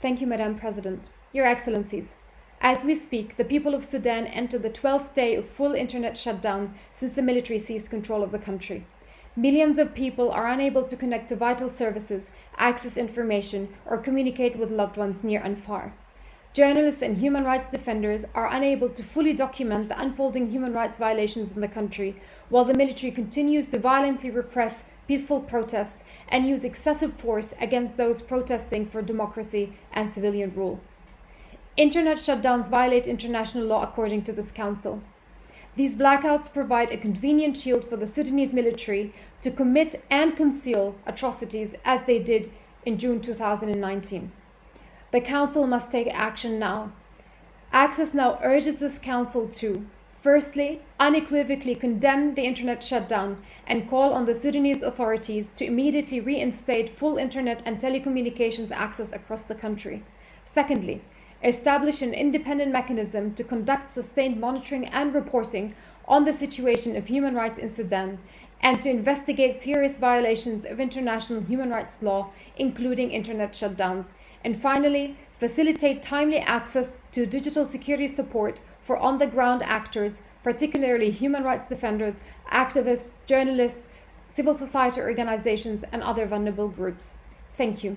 Thank you, Madam President. Your Excellencies, as we speak, the people of Sudan enter the 12th day of full internet shutdown since the military seized control of the country. Millions of people are unable to connect to vital services, access information, or communicate with loved ones near and far. Journalists and human rights defenders are unable to fully document the unfolding human rights violations in the country, while the military continues to violently repress peaceful protests and use excessive force against those protesting for democracy and civilian rule. Internet shutdowns violate international law according to this council. These blackouts provide a convenient shield for the Sudanese military to commit and conceal atrocities as they did in June 2019. The Council must take action now. Access now urges this Council to Firstly, unequivocally condemn the internet shutdown and call on the Sudanese authorities to immediately reinstate full internet and telecommunications access across the country. Secondly, establish an independent mechanism to conduct sustained monitoring and reporting on the situation of human rights in Sudan and to investigate serious violations of international human rights law, including internet shutdowns. And finally, facilitate timely access to digital security support for on the ground actors, particularly human rights defenders, activists, journalists, civil society organizations, and other vulnerable groups. Thank you.